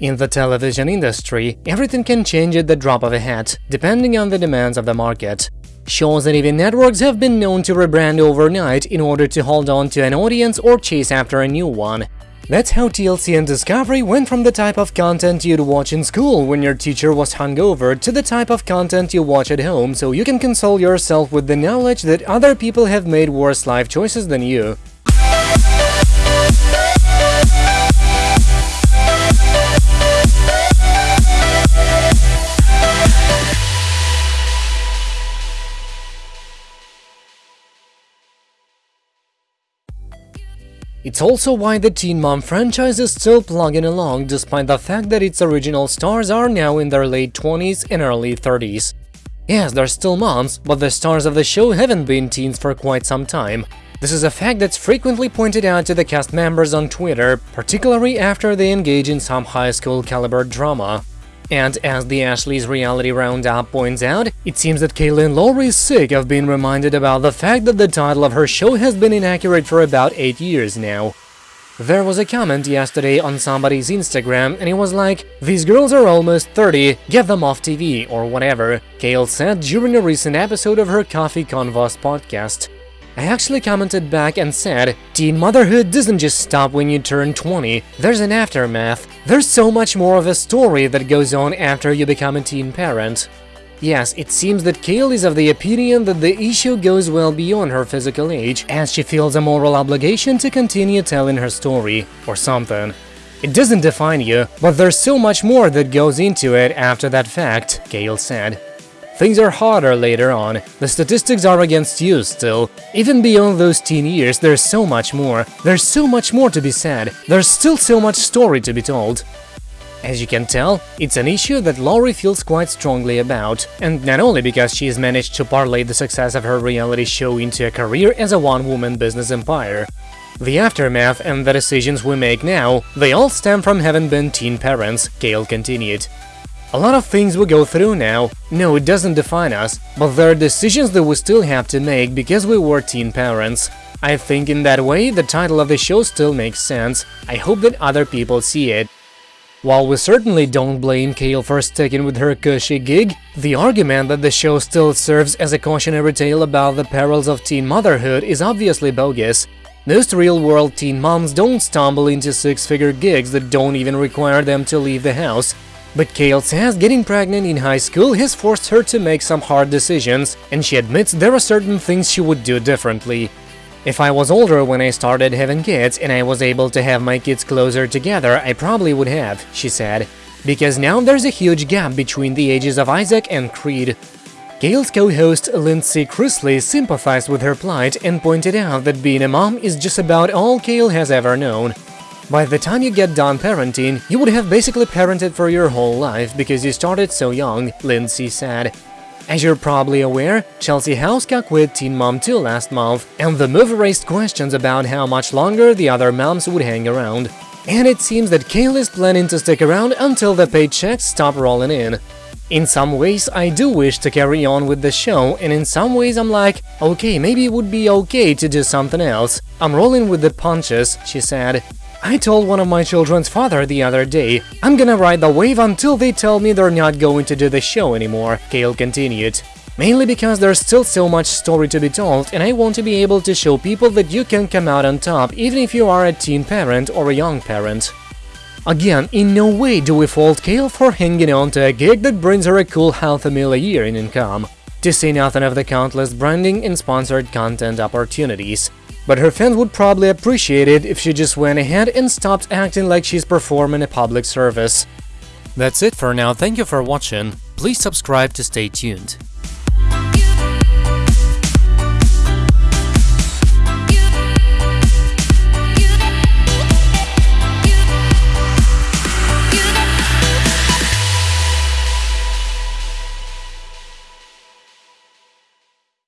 In the television industry, everything can change at the drop of a hat, depending on the demands of the market. Shows and even networks have been known to rebrand overnight in order to hold on to an audience or chase after a new one. That's how TLC and Discovery went from the type of content you'd watch in school when your teacher was hungover to the type of content you watch at home so you can console yourself with the knowledge that other people have made worse life choices than you. It's also why the Teen Mom franchise is still plugging along despite the fact that its original stars are now in their late 20s and early 30s. Yes, they're still moms, but the stars of the show haven't been teens for quite some time. This is a fact that's frequently pointed out to the cast members on Twitter, particularly after they engage in some high school caliber drama. And as the Ashley's Reality Roundup points out, it seems that Kailyn Lowry is sick of being reminded about the fact that the title of her show has been inaccurate for about 8 years now. There was a comment yesterday on somebody's Instagram and it was like, these girls are almost 30, get them off TV or whatever, Kail said during a recent episode of her Coffee Convos podcast. I actually commented back and said, teen motherhood doesn't just stop when you turn 20, there's an aftermath. There's so much more of a story that goes on after you become a teen parent. Yes, it seems that Kail is of the opinion that the issue goes well beyond her physical age, as she feels a moral obligation to continue telling her story, or something. It doesn't define you, but there's so much more that goes into it after that fact, Kail said. Things are harder later on, the statistics are against you still. Even beyond those teen years, there's so much more. There's so much more to be said. There's still so much story to be told. As you can tell, it's an issue that Lowry feels quite strongly about, and not only because she's managed to parlay the success of her reality show into a career as a one-woman business empire. The aftermath and the decisions we make now, they all stem from having been teen parents, Kail continued. A lot of things we go through now, no, it doesn't define us, but there are decisions that we still have to make because we were teen parents. I think in that way the title of the show still makes sense, I hope that other people see it. While we certainly don't blame Kail for sticking with her cushy gig, the argument that the show still serves as a cautionary tale about the perils of teen motherhood is obviously bogus. Most real-world teen moms don't stumble into six-figure gigs that don't even require them to leave the house, but Kail says getting pregnant in high school has forced her to make some hard decisions, and she admits there are certain things she would do differently. If I was older when I started having kids and I was able to have my kids closer together, I probably would have, she said. Because now there's a huge gap between the ages of Isaac and Creed. Kail's co-host Lindsie Chrisley sympathized with her plight and pointed out that being a mom is just about all Kail has ever known. By the time you get done parenting, you would have basically parented for your whole life because you started so young, Lindsie said. As you're probably aware, Chelsea Houska quit Teen Mom 2 last month, and the move raised questions about how much longer the other moms would hang around. And it seems that Kail is planning to stick around until the paychecks stop rolling in. In some ways, I do wish to carry on with the show, and in some ways I'm like, okay, maybe it would be okay to do something else. I'm rolling with the punches, she said. I told one of my children's father the other day, I'm gonna ride the wave until they tell me they're not going to do the show anymore, Kail continued. Mainly because there's still so much story to be told and I want to be able to show people that you can come out on top even if you are a teen parent or a young parent. Again, in no way do we fault Kail for hanging on to a gig that brings her a cool half a mil a year in income, to say nothing of the countless branding and sponsored content opportunities. But her fans would probably appreciate it if she just went ahead and stopped acting like she's performing a public service. That's it for now, thank you for watching, please subscribe to stay tuned.